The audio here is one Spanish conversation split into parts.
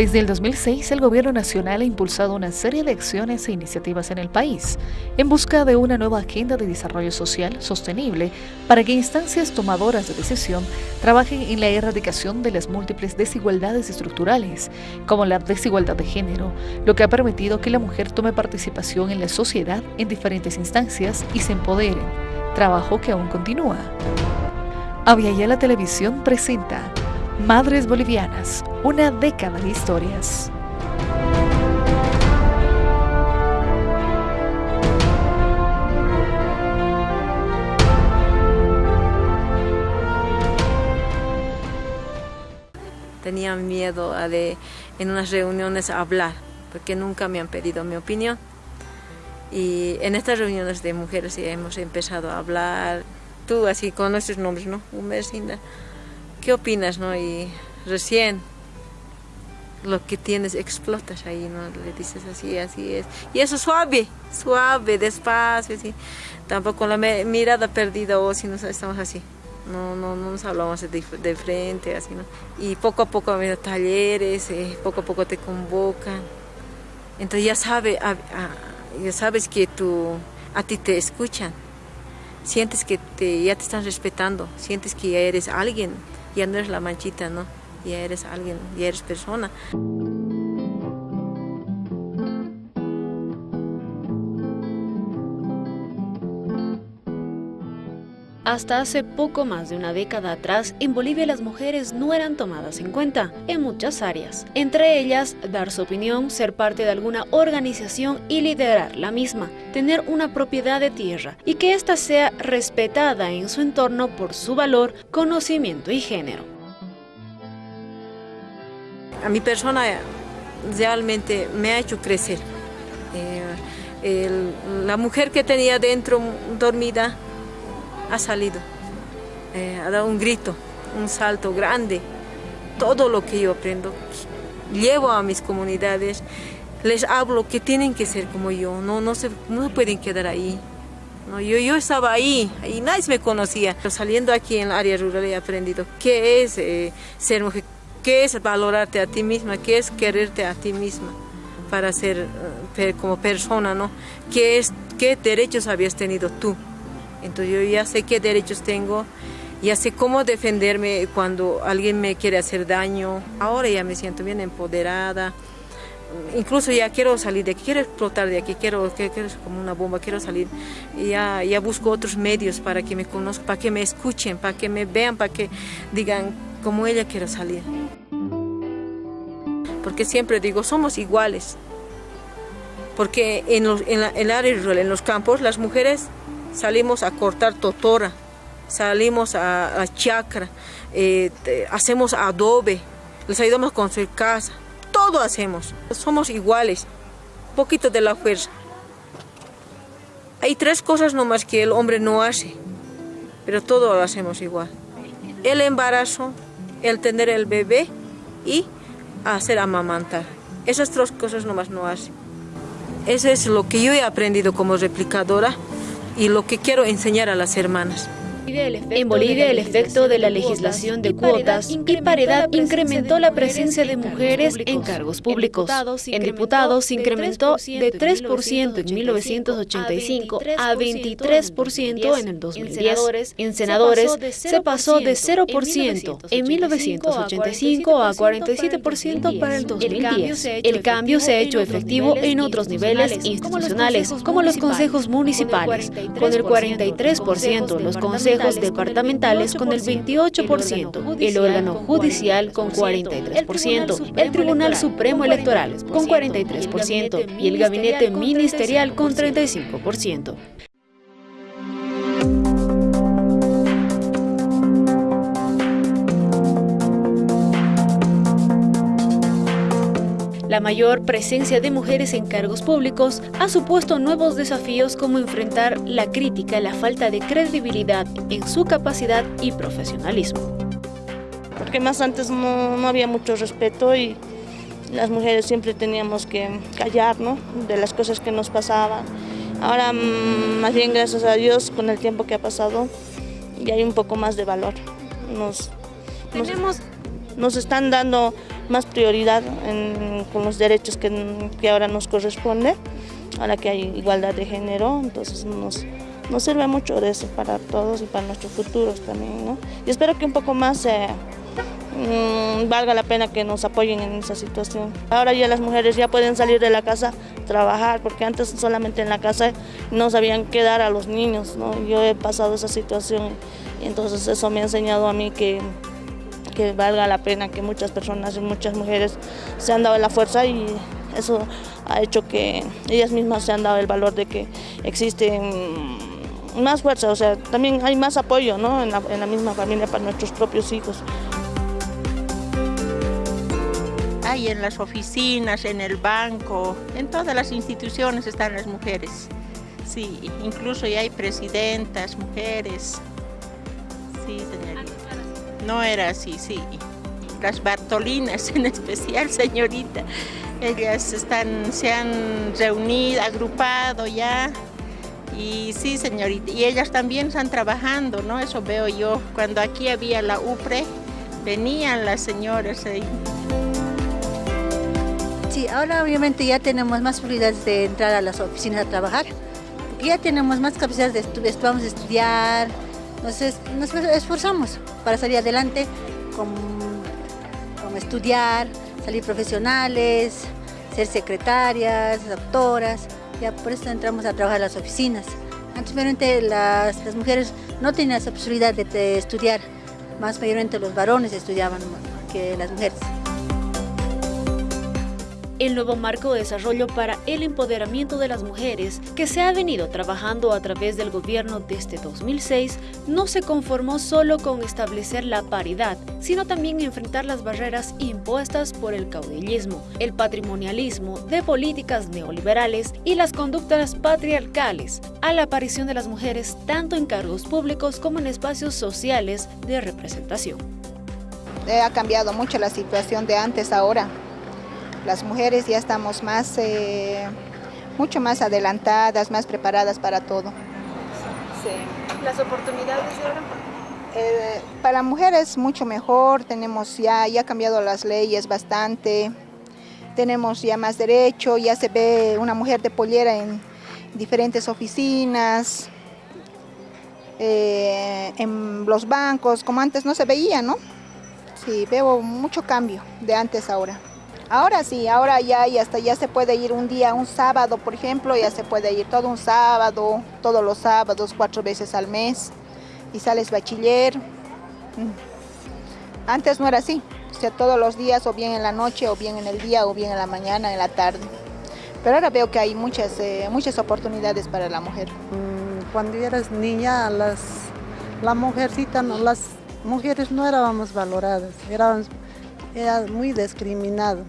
Desde el 2006, el Gobierno Nacional ha impulsado una serie de acciones e iniciativas en el país en busca de una nueva agenda de desarrollo social sostenible para que instancias tomadoras de decisión trabajen en la erradicación de las múltiples desigualdades estructurales, como la desigualdad de género, lo que ha permitido que la mujer tome participación en la sociedad en diferentes instancias y se empodere, trabajo que aún continúa. la Televisión presenta Madres Bolivianas, una década de historias. Tenía miedo a de en unas reuniones hablar, porque nunca me han pedido mi opinión. Y en estas reuniones de mujeres hemos empezado a hablar, tú así con nuestros nombres, ¿no? Mes, ¿qué opinas? No? Y recién lo que tienes explotas ahí, ¿no? Le dices así, así es. Y eso suave, suave, despacio, así. Tampoco la mirada perdida o si no estamos así. No, no, no nos hablamos de, frente, así, ¿no? Y poco a poco habido talleres, eh, poco a poco te convocan. Entonces ya, sabe, ya sabes que tú, a ti te escuchan. Sientes que te, ya te están respetando, sientes que ya eres alguien ya no eres la manchita, ¿no? Ya eres alguien, ya eres persona. Hasta hace poco más de una década atrás, en Bolivia las mujeres no eran tomadas en cuenta en muchas áreas, entre ellas dar su opinión, ser parte de alguna organización y liderar la misma, tener una propiedad de tierra y que ésta sea respetada en su entorno por su valor, conocimiento y género. A mi persona realmente me ha hecho crecer. Eh, la mujer que tenía dentro dormida ha salido, eh, ha dado un grito, un salto grande. Todo lo que yo aprendo, llevo a mis comunidades, les hablo que tienen que ser como yo, no, no, se, no pueden quedar ahí. No, yo, yo estaba ahí, y nadie me conocía. Pero saliendo aquí en el área rural he aprendido qué es eh, ser mujer, qué es valorarte a ti misma, qué es quererte a ti misma para ser eh, como persona, ¿no? ¿Qué, es, ¿Qué derechos habías tenido tú? Entonces yo ya sé qué derechos tengo, ya sé cómo defenderme cuando alguien me quiere hacer daño. Ahora ya me siento bien empoderada. Incluso ya quiero salir de aquí, quiero explotar de aquí, quiero, quiero, como una bomba, quiero salir. Ya, ya busco otros medios para que me conozcan, para que me escuchen, para que me vean, para que digan, como ella quiero salir. Porque siempre digo, somos iguales. Porque en, en, en el área rural, en los campos, las mujeres salimos a cortar totora, salimos a, chacra, eh, hacemos adobe, les ayudamos a construir casa, todo hacemos, somos iguales, poquito de la fuerza. Hay tres cosas nomás que el hombre no hace, pero todo lo hacemos igual. El embarazo, el tener el bebé y hacer amamantar. Esas tres cosas nomás no hace. Eso es lo que yo he aprendido como replicadora y lo que quiero enseñar a las hermanas. En Bolivia el efecto de la legislación de cuotas y paridad incrementó la presencia de mujeres en cargos públicos. En diputados se incrementó de 3% en 1985 a 23% en el 2010. En senadores se pasó de 0% en 1985 a 47% para el 2010. El cambio se ha hecho efectivo en otros niveles institucionales, como los consejos municipales, con el 43% los consejos departamentales con el 28%, el órgano judicial con 43%, el Tribunal Supremo Electoral con 43% y el gabinete ministerial con 35%. La mayor presencia de mujeres en cargos públicos ha supuesto nuevos desafíos como enfrentar la crítica la falta de credibilidad en su capacidad y profesionalismo. Porque más antes no, había mucho respeto y las mujeres siempre teníamos que callar ¿no? de las cosas que nos pasaban. Ahora, mm, más bien gracias a Dios, con el tiempo que ha pasado, ya hay un poco más de valor. Nos, nos, nos están dando más prioridad con los derechos que, que ahora nos corresponde, ahora que hay igualdad de género, entonces nos, nos sirve mucho de eso para todos y para nuestros futuros también. ¿no? Y espero que un poco más eh, mm, valga la pena que nos apoyen en esa situación. Ahora ya las mujeres ya pueden salir de la casa, trabajar, porque antes solamente en la casa no sabían qué dar a los niños. ¿no? Yo he pasado esa situación y entonces eso me ha enseñado a mí que, que valga la pena que muchas personas y muchas mujeres se han dado la fuerza y eso ha hecho que ellas mismas se han dado el valor de que existen más fuerza, o sea, también hay más apoyo ¿no? en, la, en la misma familia para nuestros propios hijos. Hay en las oficinas, en el banco, en todas las instituciones están las mujeres. Sí, incluso ya hay presidentas, mujeres. Sí, señorita. No era así, sí. Las Bartolinas en especial, señorita. Ellas están, se han reunido, agrupado ya y sí, señorita, y ellas también están trabajando, ¿no? Eso veo yo. Cuando aquí había la UPRE, venían las señoras ahí. Sí, ahora obviamente ya tenemos más posibilidades de entrar a las oficinas a trabajar, ya tenemos más capacidades de, vamos a estudiar, nos esforzamos para salir adelante como estudiar, salir profesionales, ser secretarias, doctoras, ya por eso entramos a trabajar en las oficinas. Antes las, las mujeres no tenían esa posibilidad de, estudiar, más mayormente los varones estudiaban que las mujeres el nuevo marco de desarrollo para el empoderamiento de las mujeres que se ha venido trabajando a través del gobierno desde 2006 no se conformó solo con establecer la paridad, sino también enfrentar las barreras impuestas por el caudillismo, el patrimonialismo de políticas neoliberales y las conductas patriarcales, a la aparición de las mujeres tanto en cargos públicos como en espacios sociales de representación. Ha cambiado mucho la situación de antes ahora las mujeres ya estamos más, eh, mucho más adelantadas, más preparadas para todo. Sí. ¿Las oportunidades ahora? Eh, para mujeres mucho mejor, tenemos ya, ya cambiado las leyes bastante, tenemos ya más derecho, ya se ve una mujer de pollera en diferentes oficinas, eh, en los bancos, como antes no se veía, ¿no? Sí, veo mucho cambio de antes a ahora. Ahora sí, ahora ya y hasta ya se puede ir un día, un sábado, por ejemplo, ya se puede ir todo un sábado, todos los sábados, cuatro veces al mes, y sales bachiller. Mm. Antes no era así, o sea, todos los días, o bien en la noche, o bien en el día, o bien en la mañana, en la tarde. Pero ahora veo que hay muchas, eh, muchas oportunidades para la mujer. Mm, cuando eras niña, las, la mujercita, las mujeres no éramos valoradas, éramos, era muy discriminado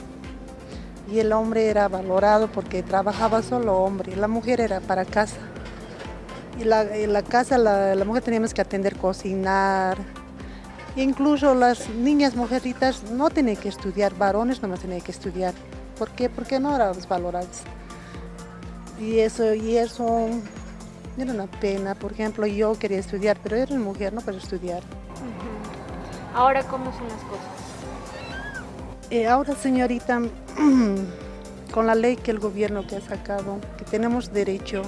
y el hombre era valorado porque trabajaba solo hombre, la mujer era para casa. Y la, en la casa la, mujer teníamos que atender, cocinar. Incluso las niñas mujercitas no tenían que estudiar, varones no más tenían que estudiar. ¿Por qué? Porque no éramos valorados. Y eso, y eso era una pena. Por ejemplo, yo quería estudiar, pero era mujer, no para estudiar. Ahora, ¿cómo son las cosas? Eh, ahora, señorita, con la ley que el gobierno que ha sacado, que tenemos derecho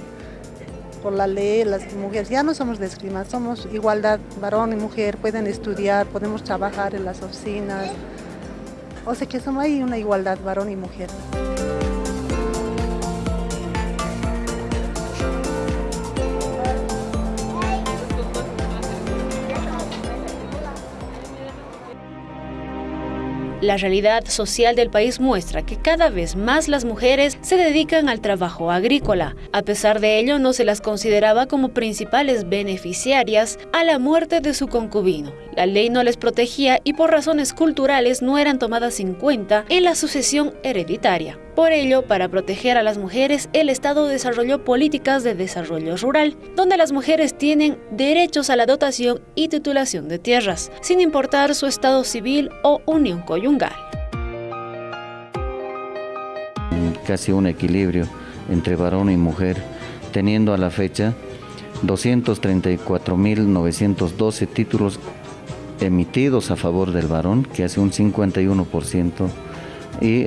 por la ley, las mujeres ya no somos discriminadas, somos igualdad, varón y mujer, pueden estudiar, podemos trabajar en las oficinas, o sea que somos ahí una igualdad, varón y mujer. La realidad social del país muestra que cada vez más las mujeres se dedican al trabajo agrícola. A pesar de ello, no se las consideraba como principales beneficiarias a la muerte de su concubino. La ley no les protegía y por razones culturales no eran tomadas en cuenta en la sucesión hereditaria. Por ello, para proteger a las mujeres, el Estado desarrolló políticas de desarrollo rural, donde las mujeres tienen derechos a la dotación y titulación de tierras, sin importar su estado civil o unión conyugal. Casi un equilibrio entre varón y mujer, teniendo a la fecha 234.912 títulos emitidos a favor del varón, que hace un 51%, y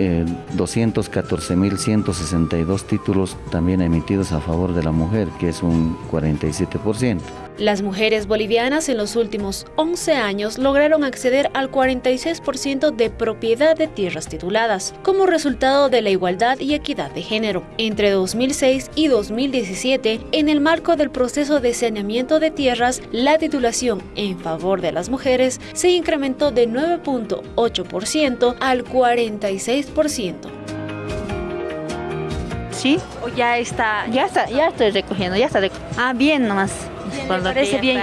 214.162 títulos también emitidos a favor de la mujer, que es un 47%. Las mujeres bolivianas en los últimos 11 años lograron acceder al 46% de propiedad de tierras tituladas, como resultado de la igualdad y equidad de género. Entre 2006 y 2017, en el marco del proceso de saneamiento de tierras, la titulación en favor de las mujeres se incrementó de 9.8% al 46%. ¿Sí? ¿O ya está? Ya está, ya estoy recogiendo, ya está recogiendo. Ah, bien nomás. Bien, me parece bien.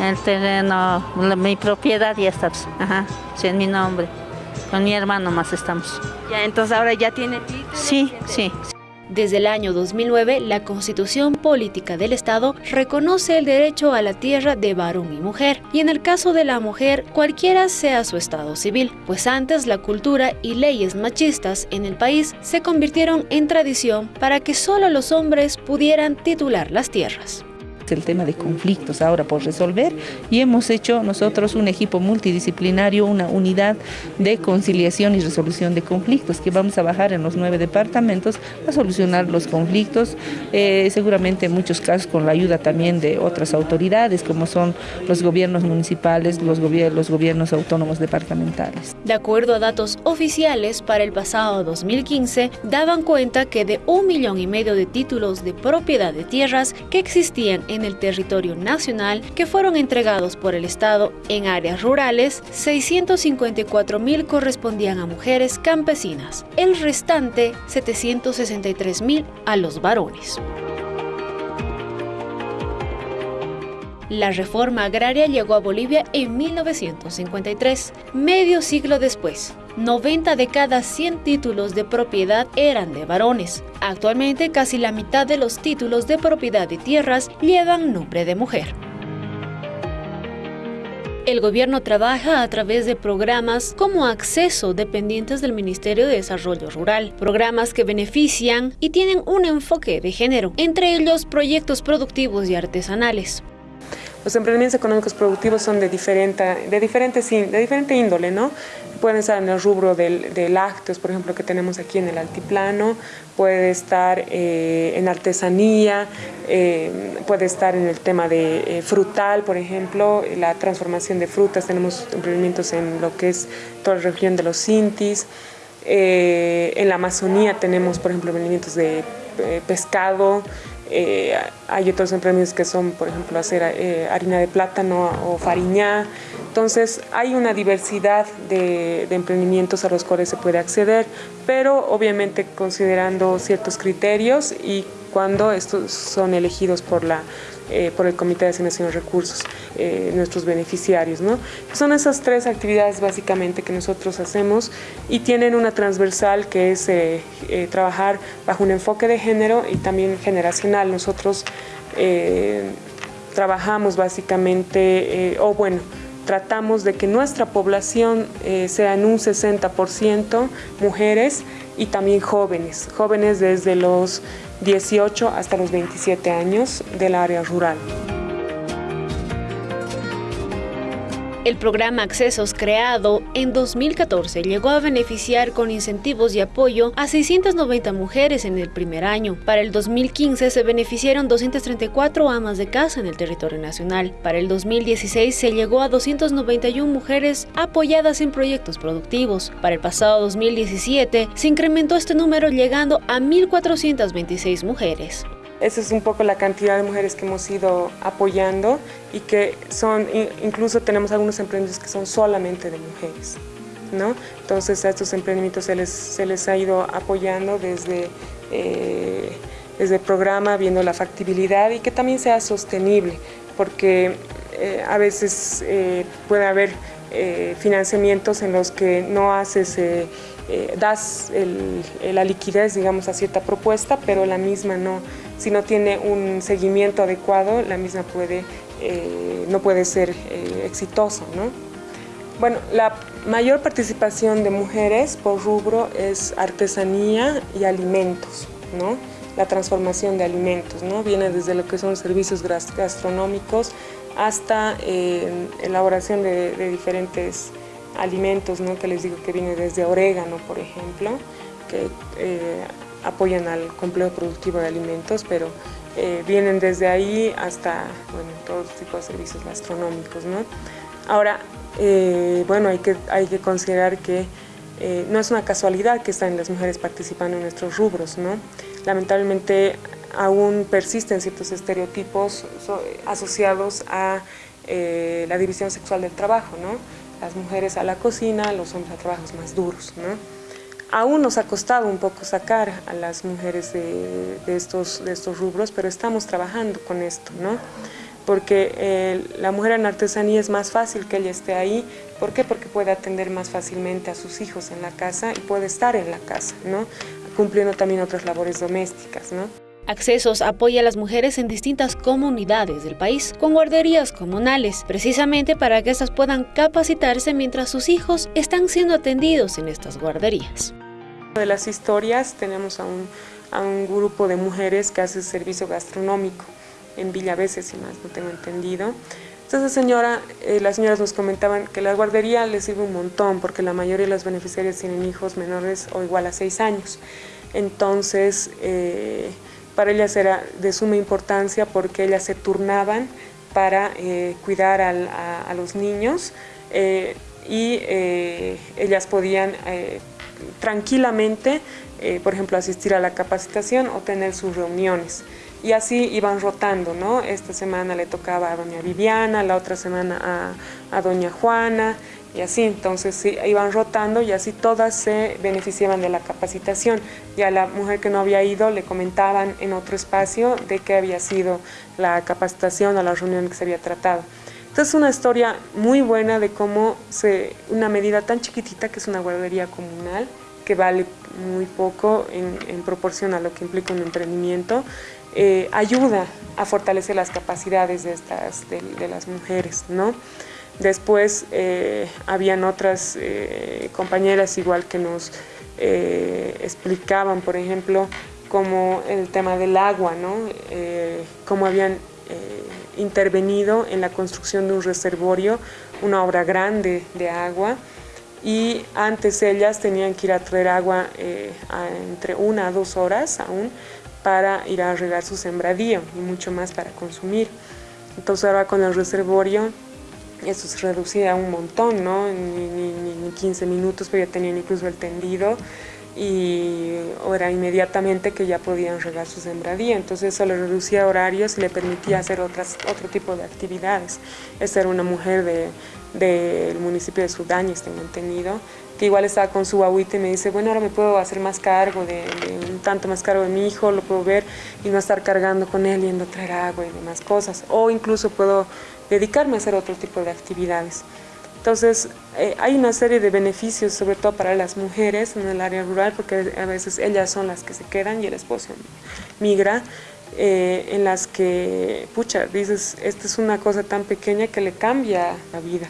El terreno, mi propiedad ya está, ajá, sí, en mi nombre. Con mi hermano más estamos. Ya, entonces ahora ya tiene título. Sí, sí. Desde el año 2009, la Constitución Política del Estado reconoce el derecho a la tierra de varón y mujer, y en el caso de la mujer, cualquiera sea su estado civil, pues antes la cultura y leyes machistas en el país se convirtieron en tradición para que solo los hombres pudieran titular las tierras el tema de conflictos ahora por resolver y hemos hecho nosotros un equipo multidisciplinario, una unidad de conciliación y resolución de conflictos que vamos a bajar en los nueve departamentos a solucionar los conflictos, eh, seguramente en muchos casos con la ayuda también de otras autoridades como son los gobiernos municipales, los, gobiernos, los gobiernos autónomos departamentales. De acuerdo a datos oficiales, para el pasado 2015 daban cuenta que de un millón y medio de títulos de propiedad de tierras que existían en el territorio nacional que fueron entregados por el Estado en áreas rurales, 654 mil correspondían a mujeres campesinas, el restante 763 mil a los varones. La reforma agraria llegó a Bolivia en 1953, medio siglo después. 90 de cada 100 títulos de propiedad eran de varones. Actualmente casi la mitad de los títulos de propiedad de tierras llevan nombre de mujer. El gobierno trabaja a través de programas como acceso dependientes del Ministerio de Desarrollo Rural, programas que benefician y tienen un enfoque de género, entre ellos proyectos productivos y artesanales. Los emprendimientos económicos productivos son de diferente, de diferente, de diferente índole, ¿no? Pueden estar en el rubro de lácteos, por ejemplo, que tenemos aquí en el altiplano, puede estar eh, en artesanía, eh, puede estar en el tema de eh, frutal, por ejemplo, la transformación de frutas, tenemos emprendimientos en lo que es toda la región de los Sintis, en la Amazonía tenemos, por ejemplo, emprendimientos de pescado, eh, hay otros emprendimientos que son, por ejemplo, hacer eh, harina de plátano o fariñá. Entonces, hay una diversidad de, de, emprendimientos a los cuales se puede acceder, pero obviamente considerando ciertos criterios y cuando estos son elegidos por la eh, por el Comité de Asignación de Recursos, eh, nuestros beneficiarios. ¿no? Son esas tres actividades básicamente que nosotros hacemos y tienen una transversal que es eh, trabajar bajo un enfoque de género y también generacional. Nosotros trabajamos básicamente, o bueno, tratamos de que nuestra población sea en un 60% mujeres y también jóvenes, jóvenes desde los 18 hasta los 27 años del área rural. El programa Accesos creado en 2014 llegó a beneficiar con incentivos y apoyo a 690 mujeres en el primer año. Para el 2015 se beneficiaron 234 amas de casa en el territorio nacional. Para el 2016 se llegó a 291 mujeres apoyadas en proyectos productivos. Para el pasado 2017 se incrementó este número llegando a 1.426 mujeres. Esa es un poco la cantidad de mujeres que hemos ido apoyando y que son, incluso tenemos algunos emprendimientos que son solamente de mujeres. ¿no? Entonces a estos emprendimientos se les, se les ha ido apoyando desde, eh, desde el programa, viendo la factibilidad y que también sea sostenible, porque eh, a veces eh, puede haber financiamientos en los que no haces das la liquidez, digamos, a cierta propuesta, pero la misma no, si no tiene un seguimiento adecuado, la misma puede, eh, no puede ser eh, exitosa. ¿no? Bueno, la mayor participación de mujeres por rubro es artesanía y alimentos, ¿no? la transformación de alimentos, ¿no? viene desde lo que son servicios gastronómicos hasta elaboración de, diferentes alimentos, ¿no? que les digo que viene desde orégano, por ejemplo, que apoyan al complejo productivo de alimentos, pero eh, vienen desde ahí hasta bueno, todo tipo de servicios gastronómicos. ¿no? Ahora, eh, bueno, hay que, hay que considerar que eh, no es una casualidad que están las mujeres participando en nuestros rubros. ¿no? Lamentablemente aún persisten ciertos estereotipos asociados a la división sexual del trabajo. ¿no? Las mujeres a la cocina, los hombres a trabajos más duros. ¿no? Aún nos ha costado un poco sacar a las mujeres de, estos, rubros, pero estamos trabajando con esto, ¿no? Porque eh, la mujer en artesanía es más fácil que ella esté ahí. ¿Por qué? Porque puede atender más fácilmente a sus hijos en la casa y puede estar en la casa, ¿no? Cumpliendo también otras labores domésticas, ¿no? Accesos apoya a las mujeres en distintas comunidades del país con guarderías comunales, precisamente para que éstas puedan capacitarse mientras sus hijos están siendo atendidos en estas guarderías. De las historias tenemos a un, a un grupo de mujeres que hace servicio gastronómico en Villaveses, si más no tengo entendido. Entonces señora, eh, las señoras nos comentaban que la guardería les sirve un montón porque la mayoría de las beneficiarias tienen hijos menores o igual a seis años. Entonces, eh, para ellas era de suma importancia porque ellas se turnaban para eh, cuidar a, los niños y ellas podían tranquilamente, eh, por ejemplo, asistir a la capacitación o tener sus reuniones. Y así iban rotando, ¿no? Esta semana le tocaba a doña Viviana, la otra semana a doña Juana, y así, entonces sí, iban rotando y así todas se beneficiaban de la capacitación. Ya a la mujer que no había ido le comentaban en otro espacio de qué había sido la capacitación o la reunión que se había tratado. Entonces es una historia muy buena de cómo se, una medida tan chiquitita que es una guardería comunal, que vale muy poco en, proporción a lo que implica un emprendimiento, eh, ayuda a fortalecer las capacidades de, estas, de, las mujeres. ¿no? Después eh, habían otras eh, compañeras igual que nos explicaban, por ejemplo, como el tema del agua, ¿no? cómo habían intervenido en la construcción de un reservorio, una obra grande de agua, y antes ellas tenían que ir a traer agua eh, entre una a dos horas aún para ir a regar su sembradío y mucho más para consumir. Entonces ahora con el reservorio eso se reducía un montón, ¿no? Ni, ni, ni 15 minutos, pero ya tenían incluso el tendido y era inmediatamente que ya podían regar su sembradía, entonces eso le reducía horarios y le permitía hacer otras, otro tipo de actividades. Esta era una mujer del municipio de Sudáñez, tengo entendido, que igual estaba con su agüita y me dice, bueno, ahora me puedo hacer más cargo, de, un tanto más cargo de mi hijo, lo puedo ver y no estar cargando con él, yendo a traer agua y demás cosas, o incluso puedo dedicarme a hacer otro tipo de actividades. Entonces, eh, hay una serie de beneficios, sobre todo para las mujeres en el área rural, porque a veces ellas son las que se quedan y el esposo migra, eh, en las que, pucha, dices, esta es una cosa tan pequeña que le cambia la vida.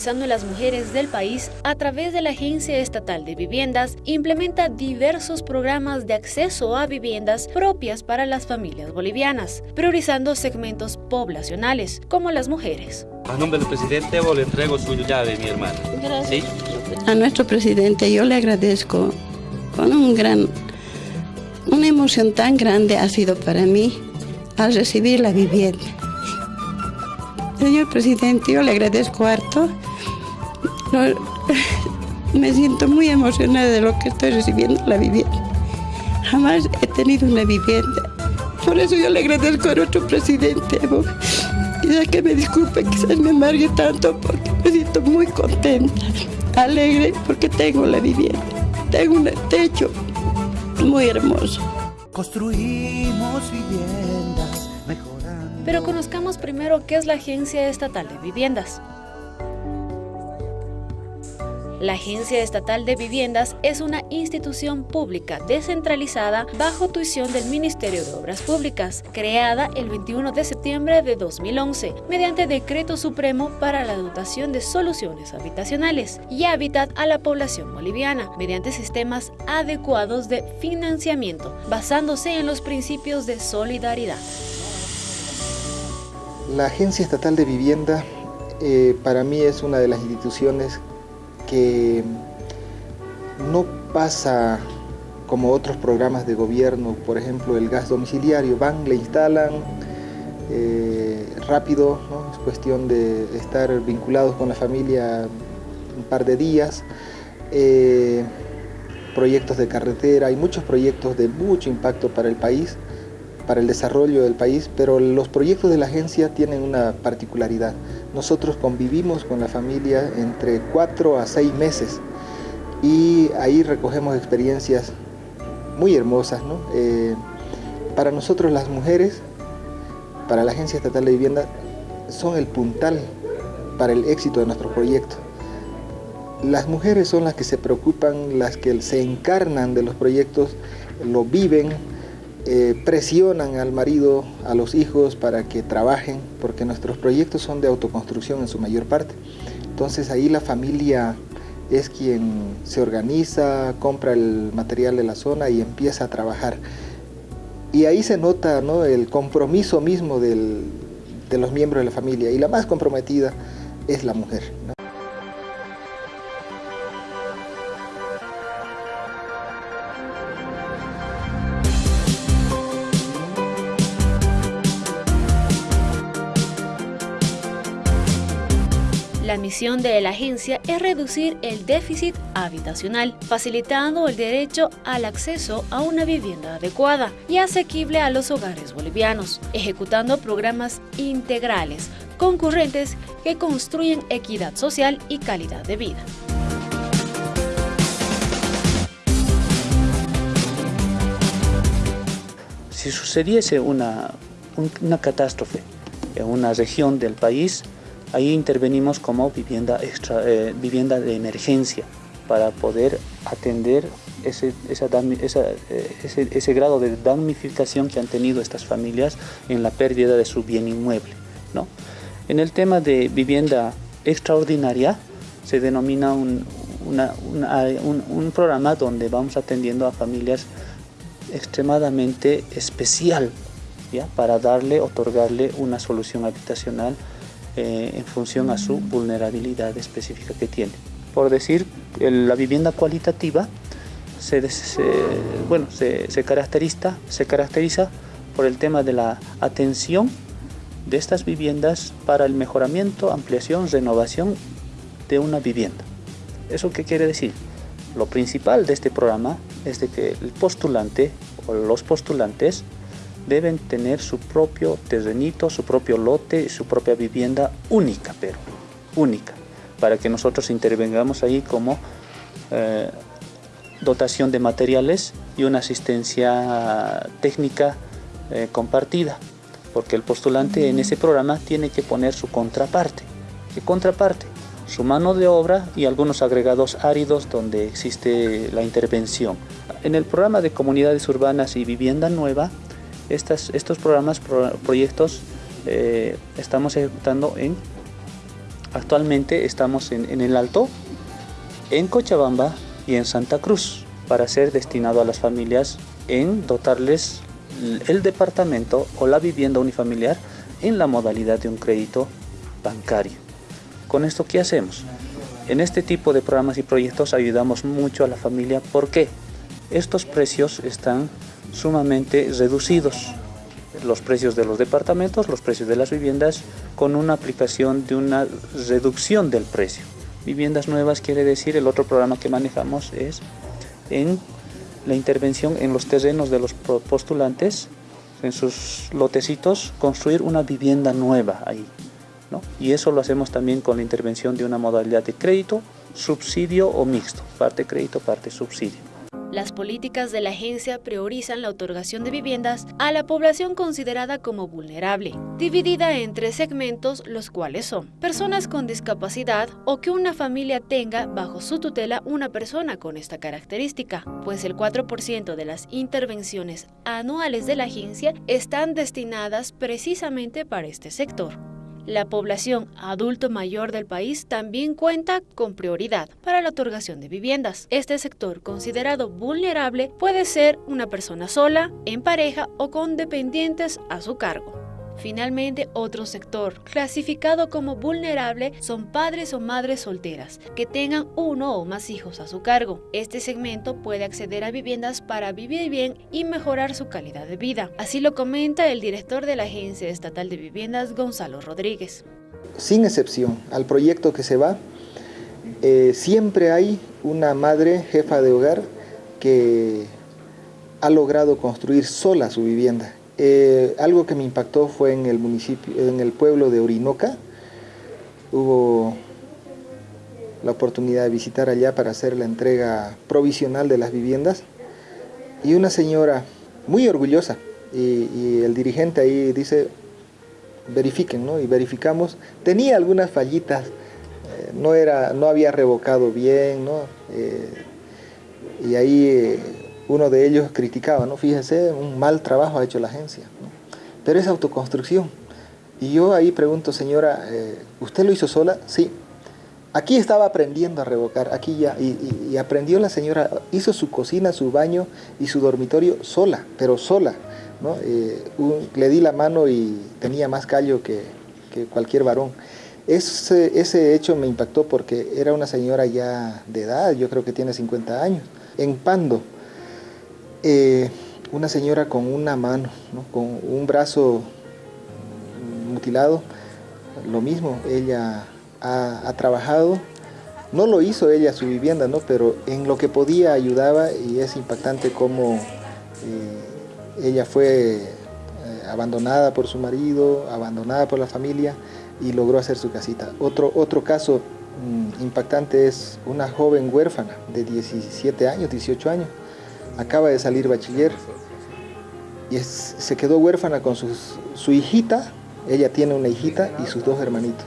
Pensando en las mujeres del país, a través de la Agencia Estatal de Viviendas, implementa diversos programas de acceso a viviendas propias para las familias bolivianas, priorizando segmentos poblacionales, como las mujeres. A nombre del presidente Evo le entrego su llave, mi hermana. Gracias. A nuestro presidente yo le agradezco con un gran, una emoción tan grande ha sido para mí al recibir la vivienda. Señor presidente, yo le agradezco harto. me siento muy emocionada de lo que estoy recibiendo la vivienda. Jamás he tenido una vivienda. Por eso yo le agradezco a nuestro presidente. Quizás que me disculpe, quizás me amargue tanto porque me siento muy contenta, alegre porque tengo la vivienda. Tengo un techo muy hermoso. construimos viviendas mejorando. Pero conozcamos primero qué es la Agencia Estatal de Viviendas. La Agencia Estatal de Viviendas es una institución pública descentralizada bajo tuición del Ministerio de Obras Públicas, creada el 21 de septiembre de 2011 mediante Decreto Supremo para la dotación de soluciones habitacionales y hábitat a la población boliviana mediante sistemas adecuados de financiamiento basándose en los principios de solidaridad. La Agencia Estatal de Vivienda eh, para mí es una de las instituciones que no pasa como otros programas de gobierno, por ejemplo el gas domiciliario, van, le instalan eh, rápido, es cuestión de estar vinculados con la familia un par de días, eh, proyectos de carretera, hay muchos proyectos de mucho impacto para el país, para el desarrollo del país, pero los proyectos de la agencia tienen una particularidad. Nosotros convivimos con la familia entre cuatro a seis meses y ahí recogemos experiencias muy hermosas. Eh, para nosotros las mujeres, para la Agencia Estatal de Vivienda, son el puntal para el éxito de nuestro proyecto. Las mujeres son las que se preocupan, las que se encarnan de los proyectos, lo viven, eh, presionan al marido, a los hijos para que trabajen, porque nuestros proyectos son de autoconstrucción en su mayor parte. Entonces ahí la familia es quien se organiza, compra el material de la zona y empieza a trabajar. Y ahí se nota ¿no? el compromiso mismo del, de los miembros de la familia y la más comprometida es la mujer. Misión de la agencia es reducir el déficit habitacional, facilitando el derecho al acceso a una vivienda adecuada y asequible a los hogares bolivianos, ejecutando programas integrales, concurrentes que construyen equidad social y calidad de vida. Si sucediese una, una catástrofe en una región del país, Ahí intervenimos como vivienda, extra, eh, vivienda de emergencia para poder atender ese, eh, ese, ese, grado de damnificación que han tenido estas familias en la pérdida de su bien inmueble. ¿no? En el tema de vivienda extraordinaria se denomina un, un, un programa donde vamos atendiendo a familias extremadamente especial ¿ya? para darle, otorgarle una solución habitacional eh, en función a su vulnerabilidad específica que tiene. Por decir, la vivienda cualitativa se, bueno, se, caracteriza, se caracteriza por el tema de la atención de estas viviendas para el mejoramiento, ampliación, renovación de una vivienda. ¿Eso qué quiere decir? Lo principal de este programa es de que el postulante o los postulantes deben tener su propio terrenito, su propio lote, su propia vivienda única, pero única, para que nosotros intervengamos ahí como eh, dotación de materiales y una asistencia técnica eh, compartida, porque el postulante en ese programa tiene que poner su contraparte. ¿Qué contraparte? Su mano de obra y algunos agregados áridos donde existe la intervención. En el programa de comunidades urbanas y vivienda nueva, estos programas, proyectos, eh, estamos ejecutando en, actualmente estamos en, el Alto, en Cochabamba y en Santa Cruz, para ser destinado a las familias en dotarles el departamento o la vivienda unifamiliar en la modalidad de un crédito bancario. ¿Con esto qué hacemos? En este tipo de programas y proyectos ayudamos mucho a la familia. ¿Por qué? Estos precios están sumamente reducidos los precios de los departamentos, los precios de las viviendas, con una aplicación de una reducción del precio. Viviendas nuevas quiere decir, el otro programa que manejamos es en la intervención en los terrenos de los postulantes, en sus lotecitos, construir una vivienda nueva ahí. ¿no? Y eso lo hacemos también con la intervención de una modalidad de crédito, subsidio o mixto, parte crédito, parte subsidio. Las políticas de la agencia priorizan la otorgación de viviendas a la población considerada como vulnerable, dividida en tres segmentos, los cuales son personas con discapacidad o que una familia tenga bajo su tutela una persona con esta característica, pues el 4% de las intervenciones anuales de la agencia están destinadas precisamente para este sector. La población adulto mayor del país también cuenta con prioridad para la otorgación de viviendas. Este sector considerado vulnerable puede ser una persona sola, en pareja o con dependientes a su cargo. Finalmente, otro sector clasificado como vulnerable son padres o madres solteras que tengan uno o más hijos a su cargo. Este segmento puede acceder a viviendas para vivir bien y mejorar su calidad de vida. Así lo comenta el director de la Agencia Estatal de Viviendas, Gonzalo Rodríguez. Sin excepción al proyecto que se va, eh, siempre hay una madre jefa de hogar que ha logrado construir sola su vivienda eh, algo que me impactó fue en el municipio, en el pueblo de Orinoca. Hubo la oportunidad de visitar allá para hacer la entrega provisional de las viviendas. Y una señora muy orgullosa, y, el dirigente ahí dice, verifiquen, ¿no? Y verificamos, tenía algunas fallitas, eh, no, era, no había revocado bien, ¿no? Eh, y ahí uno de ellos criticaba, ¿no? Fíjese, un mal trabajo ha hecho la agencia, pero es autoconstrucción. Y yo ahí pregunto, señora, eh, ¿usted lo hizo sola? Sí. Aquí estaba aprendiendo a revocar, aquí ya, y, aprendió la señora, hizo su cocina, su baño y su dormitorio sola, pero sola. ¿no? Eh, le di la mano y tenía más callo que, cualquier varón. Ese hecho me impactó porque era una señora ya de edad, yo creo que tiene 50 años, en Pando, eh, una señora con una mano, con un brazo mutilado, lo mismo, ella ha, trabajado, no lo hizo ella su vivienda, ¿no? pero en lo que podía ayudaba y es impactante cómo eh, ella fue eh, abandonada por su marido, abandonada por la familia y logró hacer su casita. Otro, otro caso mm, impactante es una joven huérfana de 17 años, 18 años, acaba de salir bachiller y se quedó huérfana con su hijita, ella tiene una hijita y sus dos hermanitos.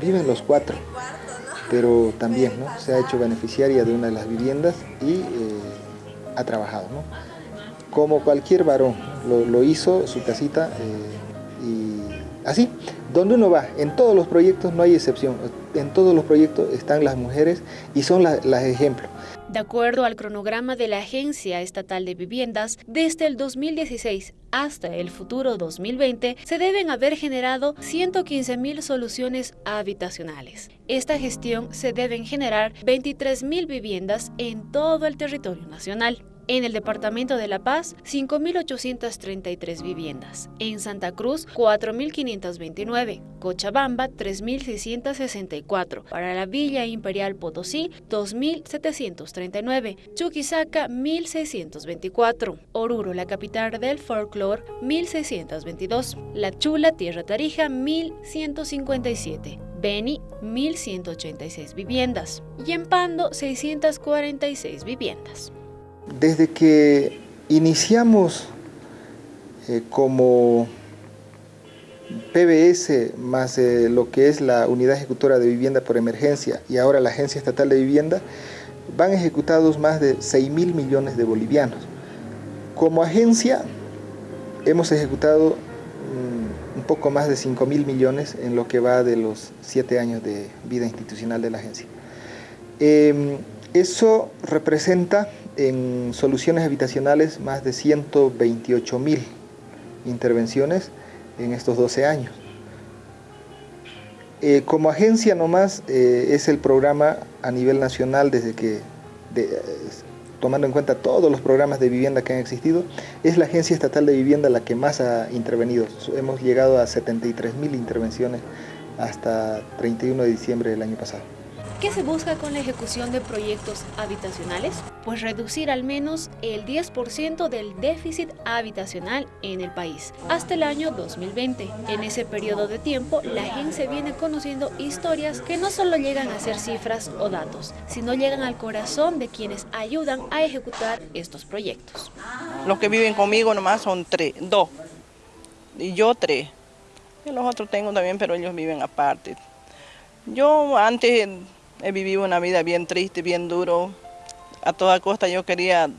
Viven los cuatro, pero también ¿no? se ha hecho beneficiaria de una de las viviendas y eh, ha trabajado. ¿no? Como cualquier varón, lo, hizo su casita eh, y así, donde uno va, en todos los proyectos no hay excepción, en todos los proyectos están las mujeres y son las ejemplos. De acuerdo al cronograma de la Agencia Estatal de Viviendas, desde el 2016 hasta el futuro 2020 se deben haber generado 115.000 soluciones habitacionales. Esta gestión se deben generar 23.000 viviendas en todo el territorio nacional. En el departamento de La Paz, 5.833 viviendas. En Santa Cruz, 4.529. Cochabamba, 3.664. Para la Villa Imperial Potosí, 2.739. Chuquisaca, 1.624. Oruro, la capital del folclore, 1.622. La Chula, Tierra Tarija, 1.157. Beni, 1.186 viviendas. Y en Pando, 646 viviendas. Desde que iniciamos eh, como PBS más eh, lo que es la Unidad Ejecutora de Vivienda por Emergencia y ahora la Agencia Estatal de Vivienda, van ejecutados más de 6 mil millones de bolivianos. Como agencia hemos ejecutado mm, un poco más de 5 mil millones en lo que va de los 7 años de vida institucional de la agencia. Em, eso representa en soluciones habitacionales más de 128 mil intervenciones en estos 12 años. Eh, como agencia nomás eh, es el programa a nivel nacional desde que, tomando en cuenta todos los programas de vivienda que han existido, es la Agencia Estatal de Vivienda la que más ha intervenido. Hemos llegado a 73 mil intervenciones hasta 31 de diciembre del año pasado. ¿Qué se busca con la ejecución de proyectos habitacionales? Pues reducir al menos el 10% del déficit habitacional en el país hasta el año 2020. En ese periodo de tiempo, la agencia viene conociendo historias que no solo llegan a ser cifras o datos, sino llegan al corazón de quienes ayudan a ejecutar estos proyectos. Los que viven conmigo nomás son tres, dos, y yo tres. Y los otros tengo también, pero ellos viven aparte. Yo antes he vivido una vida bien triste, bien duro. A toda costa yo quería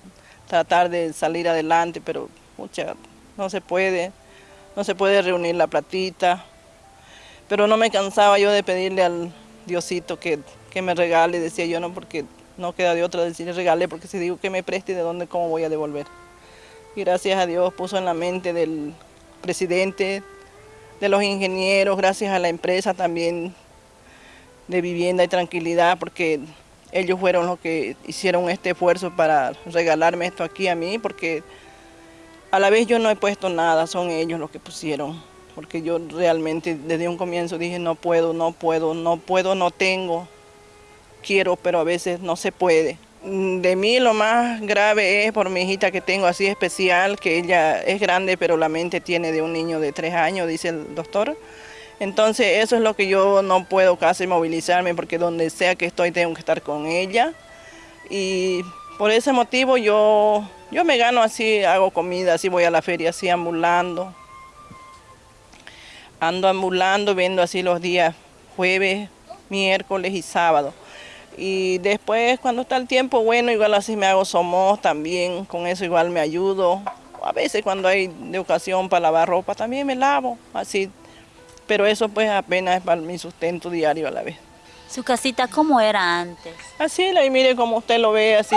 tratar de salir adelante, pero mucha, no se puede. No se puede reunir la platita. Pero no me cansaba yo de pedirle al Diosito que, que me regale, decía yo, no, porque no queda de otra decirle regale, porque si digo que me preste, ¿de dónde, cómo voy a devolver? Y gracias a Dios puso en la mente del presidente, de los ingenieros, gracias a la empresa también de vivienda y tranquilidad, porque ellos fueron los que hicieron este esfuerzo para regalarme esto aquí a mí, porque a la vez yo no he puesto nada, son ellos los que pusieron, porque yo realmente desde un comienzo dije no puedo, no puedo, no puedo, no tengo, quiero, pero a veces no se puede. De mí lo más grave es por mi hijita que tengo así especial, que ella es grande pero la mente tiene de un niño de tres años, dice el doctor. Entonces eso es lo que yo no puedo casi movilizarme porque donde sea que estoy tengo que estar con ella. Y por ese motivo yo, yo me gano así, hago comida, así voy a la feria así ambulando. Ando ambulando, viendo así los días jueves, miércoles y sábado. Y después cuando está el tiempo bueno, igual así me hago somos también, con eso igual me ayudo. A veces cuando hay de ocasión para lavar ropa también me lavo, así. Pero eso pues apenas es para mi sustento diario a la vez. ¿Su casita cómo era antes? Así, y mire como usted lo ve, así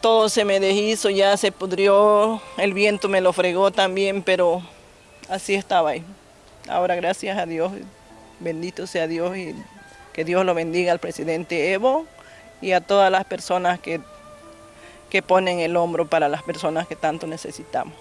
todo se me deshizo, ya se pudrió, el viento me lo fregó también, pero así estaba ahí. Ahora gracias a Dios, bendito sea Dios y que Dios lo bendiga al presidente Evo y a todas las personas que, que ponen el hombro para las personas que tanto necesitamos.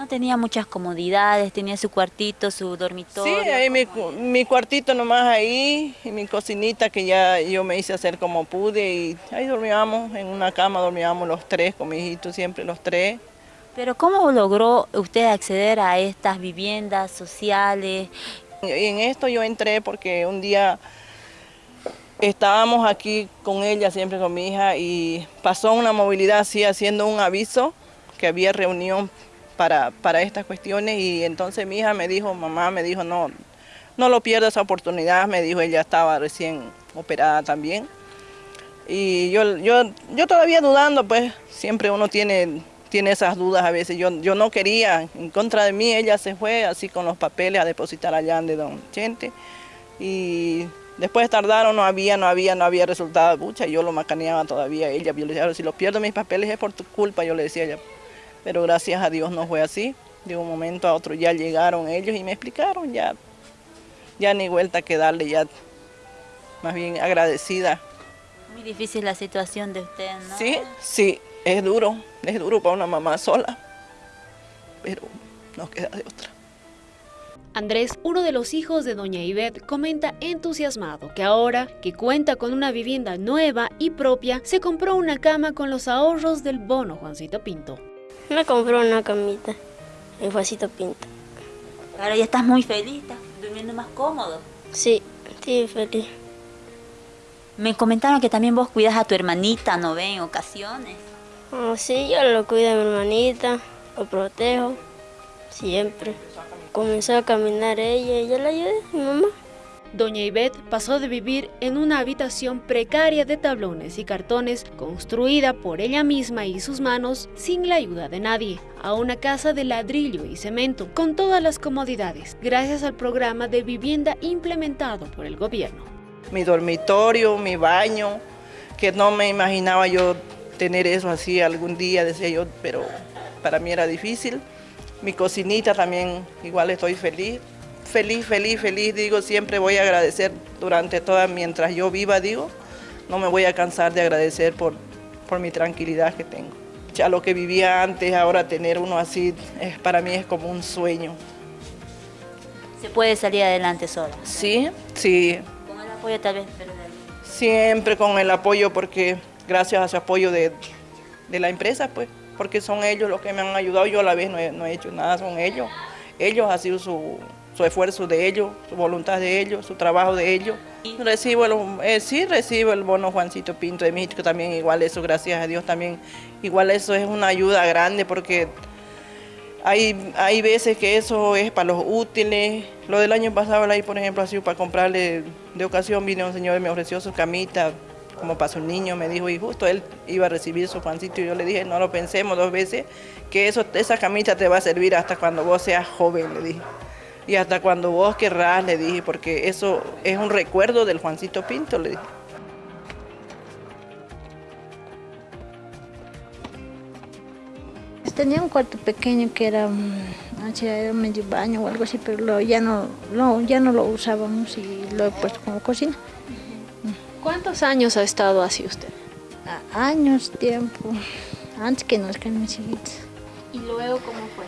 No tenía muchas comodidades, tenía su cuartito, su dormitorio. Sí, ahí mi, mi, cuartito nomás ahí, y mi cocinita que ya yo me hice hacer como pude y ahí dormíamos, en una cama dormíamos los tres, con mi hijito siempre los tres. Pero ¿cómo logró usted acceder a estas viviendas sociales? Y en esto yo entré porque un día estábamos aquí con ella, siempre con mi hija, y pasó una movilidad así, haciendo un aviso que había reunión para, para estas cuestiones, y entonces mi hija me dijo, mamá me dijo, no, no lo pierdas esa oportunidad, me dijo, ella estaba recién operada también. Y yo, yo, yo todavía dudando, pues siempre uno tiene, tiene esas dudas a veces. Yo, yo no quería, en contra de mí, ella se fue así con los papeles a depositar allá de Don Chente. Y Después tardaron, no había, no había, no había resultado. Pucha, yo lo macaneaba todavía ella. Yo le decía, si lo pierdo mis papeles es por tu culpa, yo le decía ella. Pero gracias a Dios no fue así. De un momento a otro ya llegaron ellos y me explicaron, ya, ya ni vuelta que darle, ya más bien agradecida. Muy difícil la situación de usted, ¿no? Sí, sí, es duro, es duro para una mamá sola, pero no queda de otra. Andrés, uno de los hijos de doña Ivette, comenta entusiasmado que ahora que cuenta con una vivienda nueva y propia, se compró una cama con los ahorros del bono Juancito Pinto. Me compró una camita en Juancito Pinto. Ahora ya estás muy feliz, estás durmiendo más cómodo. Sí, sí, feliz. Me comentaron que también vos cuidas a tu hermanita, ¿no ven? En ocasiones. Oh, sí, yo lo cuido a mi hermanita, lo protejo, siempre comenzó a caminar ella y yo la ayudé, mi mamá. Doña Ivette pasó de vivir en una habitación precaria de tablones y cartones construida por ella misma y sus manos sin la ayuda de nadie, a una casa de ladrillo y cemento con todas las comodidades gracias al programa de vivienda implementado por el gobierno. Mi dormitorio, mi baño, que no me imaginaba yo tener eso así algún día, decía yo, pero para mí era difícil. Mi cocinita también, igual estoy feliz. Feliz, feliz, feliz, digo, siempre voy a agradecer durante toda, mientras yo viva, digo, no me voy a cansar de agradecer por, por mi tranquilidad que tengo. Ya lo que vivía antes, ahora tener uno así, es, para mí es como un sueño. ¿Se puede salir adelante sola? Sí, sí. Con el apoyo tal vez, pero... Siempre con el apoyo porque gracias a su apoyo de, de la empresa, pues, porque son ellos los que me han ayudado, yo a la vez no he, no he hecho nada, son ellos. Ellos ha sido su, su esfuerzo de ellos, su voluntad de ellos, su trabajo de ellos. Recibo el, eh, sí recibo el bono Juancito Pinto de México también, igual eso, gracias a Dios también, igual eso es una ayuda grande porque hay, hay veces que eso es para los útiles. Lo del año pasado, por ejemplo, ha para comprarle, de ocasión vino un señor y me ofreció su camita, como para su niño, me dijo, y justo él iba a recibir su Juancito y yo le dije, no lo pensemos dos veces, que eso, esa camita te va a servir hasta cuando vos seas joven, le dije. Y hasta cuando vos querrás, le dije, porque eso es un recuerdo del Juancito Pinto, le dije. Tenía un cuarto pequeño que era, era medio baño o algo así, pero lo, ya, no, no, ya no lo usábamos y lo he puesto como cocina. ¿Cuántos años ha estado así usted? A años, tiempo, antes que nazcan mis hijitos. ¿Y luego cómo fue?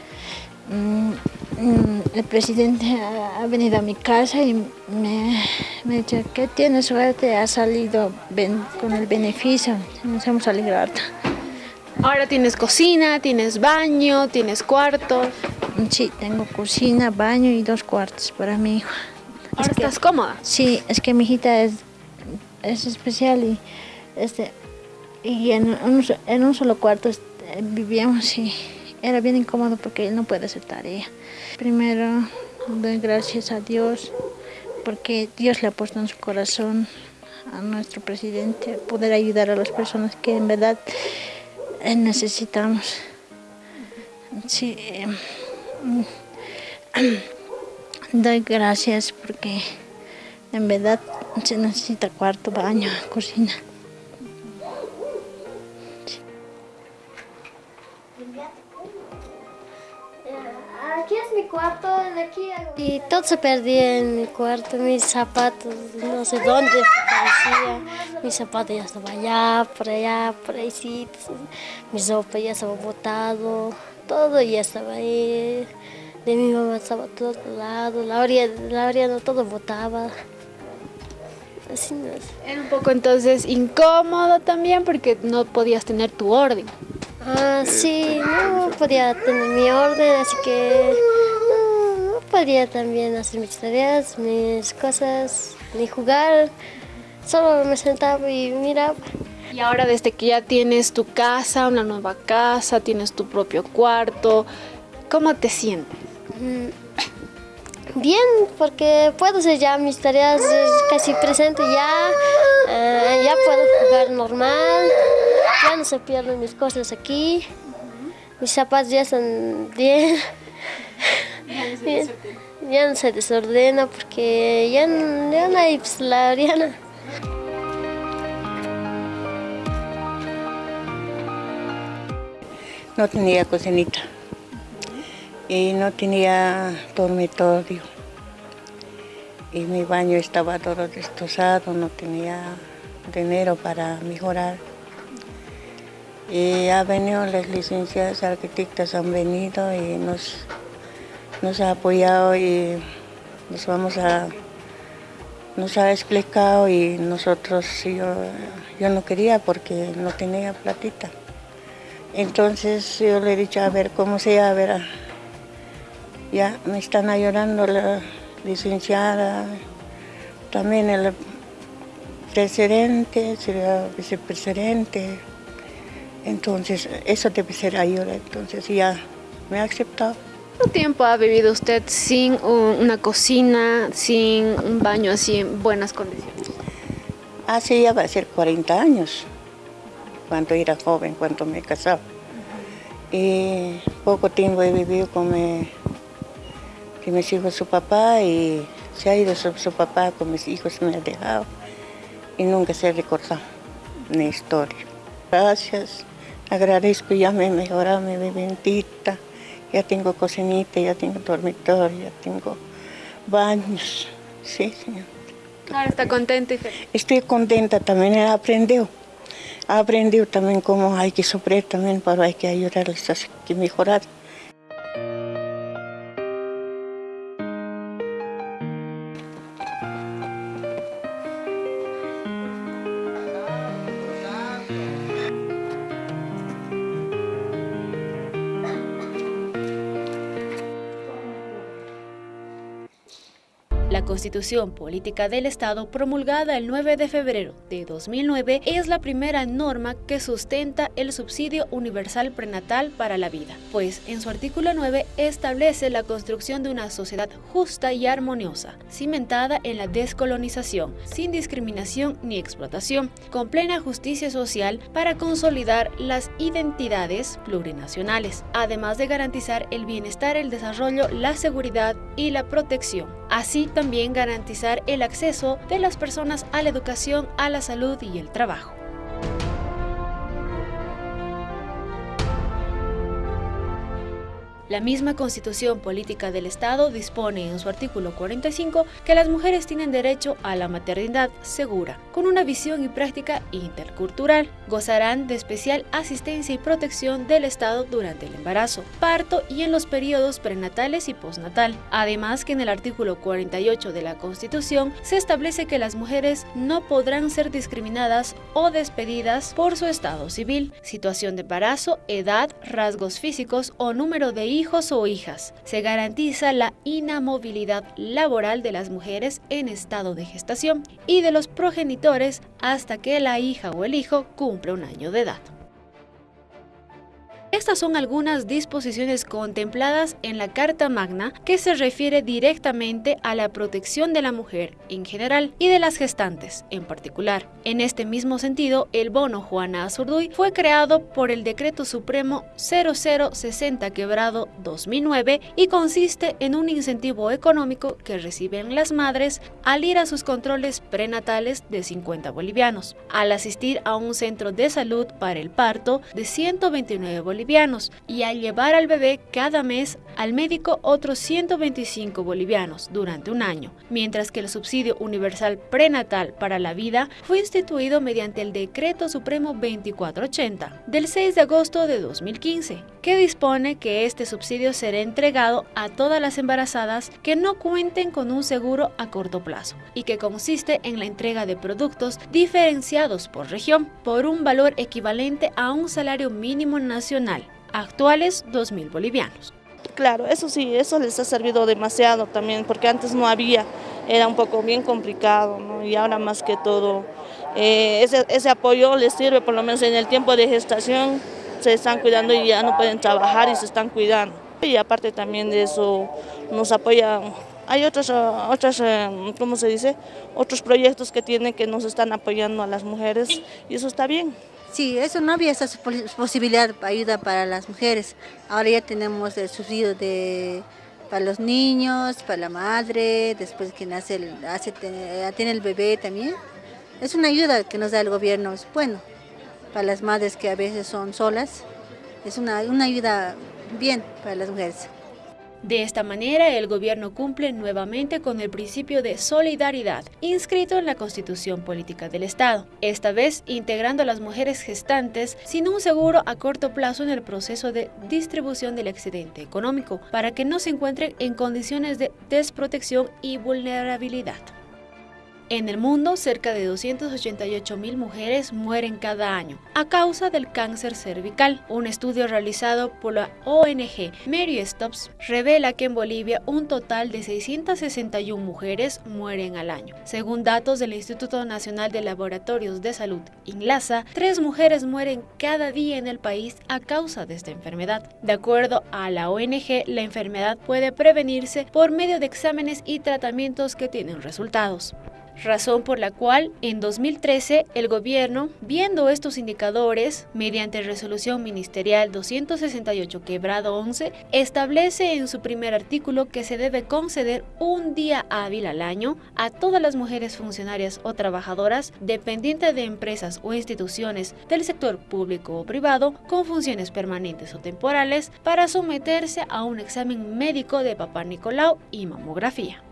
Mm, mm, el presidente ha, ha venido a mi casa y me, me dice que tiene suerte, ha salido ben- con el beneficio, nos hemos alegrado. Ahora tienes cocina, tienes baño, tienes cuarto. Sí, tengo cocina, baño y dos cuartos para mi hijo. Ahora estás cómoda. Sí, es que mi hijita es, es especial y, este, y en, un, en un solo cuarto este, vivíamos y era bien incómodo porque él no puede hacer tarea. Primero doy gracias a Dios porque Dios le ha puesto en su corazón a nuestro presidente poder ayudar a las personas que en verdad eh, necesitamos. Sí, mm, doy gracias porque en verdad se necesita cuarto, baño, cocina. Aquí es mi cuarto, de aquí Y todo se perdía en mi cuarto, mis zapatos, no sé dónde parecía. Mi zapato ya estaba allá, por allá, por ahí, sí. Mi sopa ya estaba botado, todo ya estaba ahí. De mi mamá estaba todo lado, la orilla, la orilla no todo botaba. Así no es. Era un poco entonces incómodo también porque no podías tener tu orden. Ah, sí, no podía tener mi orden, así que no, no podía también hacer mis tareas, mis cosas, ni jugar. Solo me sentaba y miraba. Y ahora desde que ya tienes tu casa, una nueva casa, tienes tu propio cuarto, ¿cómo te sientes? Mm, Bien, porque puedo hacer ya mis tareas casi presente ya, eh, ya puedo jugar normal, ya no se pierden mis cosas aquí, mis zapatos ya están bien, bien, ya no se desordena porque ya, no- ya no hay pues, la Ariana. no tenía cocinita y no tenía dormitorio y mi baño estaba todo destrozado, no tenía dinero para mejorar. Y ha venido las licenciadas arquitectas han venido y nos, nos ha apoyado y nos vamos a nos ha explicado y nosotros yo, yo no quería porque no tenía platita. Entonces yo le he dicho, a ver, ¿cómo se llama? A ver, ya me están ayudando la licenciada, también el presidente, el vicepresidente. Entonces, eso debe ser ayuda. Entonces ya me ha aceptado. ¿Cuánto tiempo ha vivido usted sin un- una cocina, sin un baño así en buenas condiciones? Hace ya va a ser 40 años, cuando era joven, cuando me casaba. Y poco tiempo he vivido con mi, que mis hijos su papá y se ha ido su, su papá con mis hijos, me ha dejado. Y nunca se ha recordado mi historia. Gracias, agradezco, ya me he mejorado mi viviendita, ya tengo cocinita, ya tengo dormitorio, ya tengo baños. Sí, señor. Ahora está contenta y feliz. Estoy contenta también. He aprendido también cómo hay que sufrir también, pero hay que ayudarles a que mejorar. Constitución Política del Estado, promulgada el 9 de febrero de 2009, es la primera norma que sustenta el subsidio universal prenatal para la vida, pues en su artículo 9 establece la construcción de una sociedad justa y armoniosa, cimentada en la descolonización, sin discriminación ni explotación, con plena justicia social para consolidar las identidades plurinacionales, además de garantizar el bienestar, el desarrollo, la seguridad y la protección. Así también garantizar el acceso de las personas a la educación, a la salud y el trabajo. La misma Constitución Política del Estado dispone en su artículo 45 que las mujeres tienen derecho a la maternidad segura, con una visión y práctica intercultural. Gozarán de especial asistencia y protección del Estado durante el embarazo, parto y en los periodos prenatales y postnatal. Además que en el artículo 48 de la Constitución se establece que las mujeres no podrán ser discriminadas o despedidas por su estado civil, situación de embarazo, edad, rasgos físicos o número de hijos hijos o hijas. Se garantiza la inamovilidad laboral de las mujeres en estado de gestación y de los progenitores hasta que la hija o el hijo cumple un año de edad. Estas son algunas disposiciones contempladas en la Carta Magna que se refiere directamente a la protección de la mujer en general y de las gestantes en particular. En este mismo sentido, el bono Juana Azurduy fue creado por el Decreto Supremo 0060 quebrado 2009 y consiste en un incentivo económico que reciben las madres al ir a sus controles prenatales de 50 bolivianos, al asistir a un centro de salud para el parto de 129 bolivianos y al llevar al bebé cada mes al médico otros 125 bolivianos durante un año, mientras que el subsidio universal prenatal para la vida fue instituido mediante el Decreto Supremo 2480 del 6 de agosto de 2015, que dispone que este subsidio será entregado a todas las embarazadas que no cuenten con un seguro a corto plazo y que consiste en la entrega de productos diferenciados por región por un valor equivalente a un salario mínimo nacional actuales 2.000 bolivianos. Claro, eso sí, eso les ha servido demasiado también, porque antes no había, era un poco bien complicado, ¿no? y ahora más que todo, eh, ese, ese apoyo les sirve, por lo menos en el tiempo de gestación, se están cuidando y ya no pueden trabajar y se están cuidando. Y aparte también de eso, nos apoyan hay otros, otras, eh, ¿cómo se dice? Otros proyectos que tienen que nos están apoyando a las mujeres y eso está bien. Sí, eso no había esa posibilidad de ayuda para las mujeres. Ahora ya tenemos el subsidio de, para los niños, para la madre, después que nace, el, hace, tiene el bebé también. Es una ayuda que nos da el gobierno, es bueno, para las madres que a veces son solas. Es una, una ayuda bien para las mujeres. De esta manera, el gobierno cumple nuevamente con el principio de solidaridad inscrito en la Constitución Política del Estado, esta vez integrando a las mujeres gestantes sin un seguro a corto plazo en el proceso de distribución del excedente económico, para que no se encuentren en condiciones de desprotección y vulnerabilidad. En el mundo, cerca de 288 mil mujeres mueren cada año a causa del cáncer cervical. Un estudio realizado por la ONG Mary Stops revela que en Bolivia un total de 661 mujeres mueren al año. Según datos del Instituto Nacional de Laboratorios de Salud, INLASA, tres mujeres mueren cada día en el país a causa de esta enfermedad. De acuerdo a la ONG, la enfermedad puede prevenirse por medio de exámenes y tratamientos que tienen resultados razón por la cual en 2013 el gobierno, viendo estos indicadores, mediante resolución ministerial 268 quebrado 11, establece en su primer artículo que se debe conceder un día hábil al año a todas las mujeres funcionarias o trabajadoras dependientes de empresas o instituciones del sector público o privado con funciones permanentes o temporales para someterse a un examen médico de papá Nicolau y mamografía.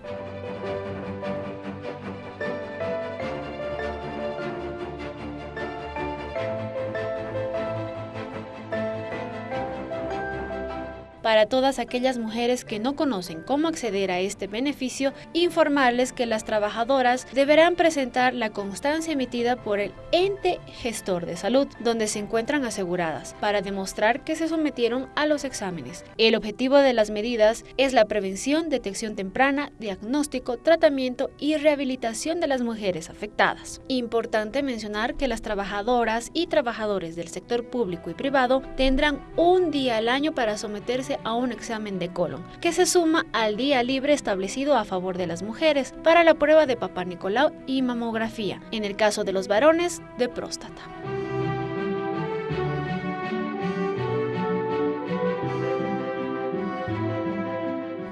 Para todas aquellas mujeres que no conocen cómo acceder a este beneficio, informarles que las trabajadoras deberán presentar la constancia emitida por el ente gestor de salud, donde se encuentran aseguradas, para demostrar que se sometieron a los exámenes. El objetivo de las medidas es la prevención, detección temprana, diagnóstico, tratamiento y rehabilitación de las mujeres afectadas. Importante mencionar que las trabajadoras y trabajadores del sector público y privado tendrán un día al año para someterse a un examen de colon, que se suma al día libre establecido a favor de las mujeres para la prueba de papá Nicolau y mamografía, en el caso de los varones, de próstata.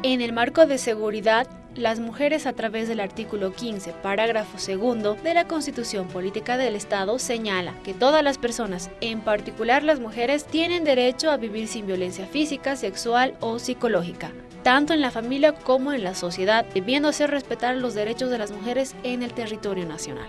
En el marco de seguridad, las mujeres a través del artículo 15, parágrafo segundo de la Constitución Política del Estado señala que todas las personas, en particular las mujeres, tienen derecho a vivir sin violencia física, sexual o psicológica, tanto en la familia como en la sociedad, debiendo hacer respetar los derechos de las mujeres en el territorio nacional.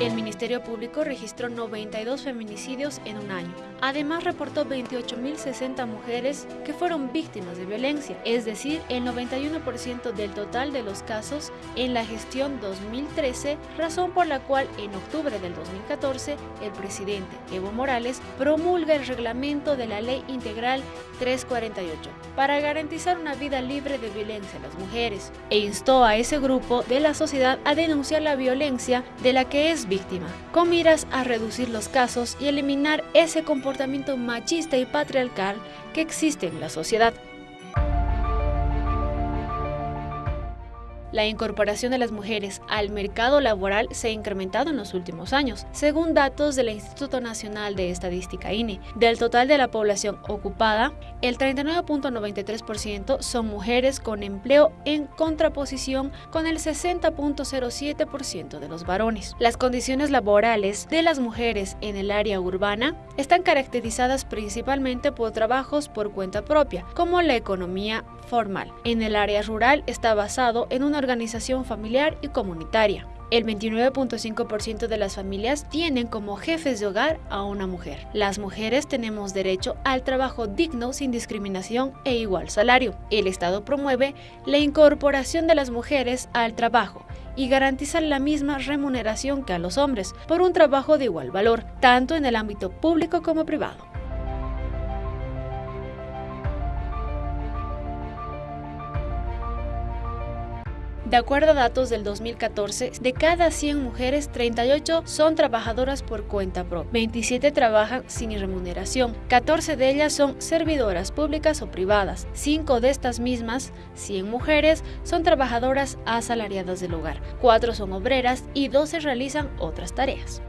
El Ministerio Público registró 92 feminicidios en un año. Además, reportó 28.060 mujeres que fueron víctimas de violencia, es decir, el 91% del total de los casos en la gestión 2013, razón por la cual en octubre del 2014 el presidente Evo Morales promulga el reglamento de la Ley Integral 348 para garantizar una vida libre de violencia a las mujeres e instó a ese grupo de la sociedad a denunciar la violencia de la que es víctima, con miras a reducir los casos y eliminar ese comportamiento machista y patriarcal que existe en la sociedad. La incorporación de las mujeres al mercado laboral se ha incrementado en los últimos años, según datos del Instituto Nacional de Estadística INE. Del total de la población ocupada, el 39.93% son mujeres con empleo en contraposición con el 60.07% de los varones. Las condiciones laborales de las mujeres en el área urbana están caracterizadas principalmente por trabajos por cuenta propia, como la economía formal. En el área rural está basado en una organización familiar y comunitaria. El 29.5% de las familias tienen como jefes de hogar a una mujer. Las mujeres tenemos derecho al trabajo digno sin discriminación e igual salario. El Estado promueve la incorporación de las mujeres al trabajo y garantiza la misma remuneración que a los hombres por un trabajo de igual valor, tanto en el ámbito público como privado. De acuerdo a datos del 2014, de cada 100 mujeres, 38 son trabajadoras por cuenta propia, 27 trabajan sin remuneración, 14 de ellas son servidoras públicas o privadas, 5 de estas mismas, 100 mujeres, son trabajadoras asalariadas del hogar, 4 son obreras y 12 realizan otras tareas.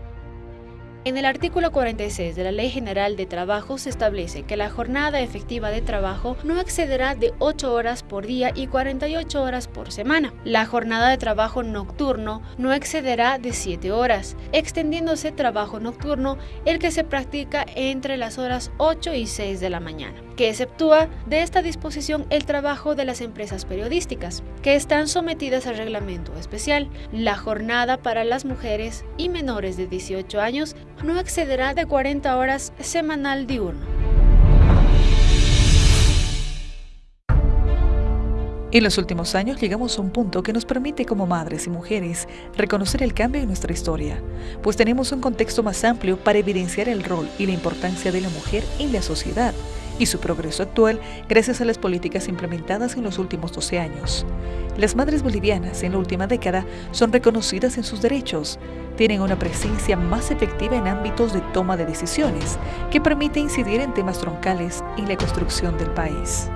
En el artículo 46 de la Ley General de Trabajo se establece que la jornada efectiva de trabajo no excederá de 8 horas por día y 48 horas por semana. La jornada de trabajo nocturno no excederá de 7 horas, extendiéndose trabajo nocturno el que se practica entre las horas 8 y 6 de la mañana que exceptúa de esta disposición el trabajo de las empresas periodísticas, que están sometidas al reglamento especial. La jornada para las mujeres y menores de 18 años no excederá de 40 horas semanal diurno. En los últimos años llegamos a un punto que nos permite como madres y mujeres reconocer el cambio en nuestra historia, pues tenemos un contexto más amplio para evidenciar el rol y la importancia de la mujer en la sociedad y su progreso actual gracias a las políticas implementadas en los últimos 12 años. Las madres bolivianas en la última década son reconocidas en sus derechos, tienen una presencia más efectiva en ámbitos de toma de decisiones que permite incidir en temas troncales en la construcción del país.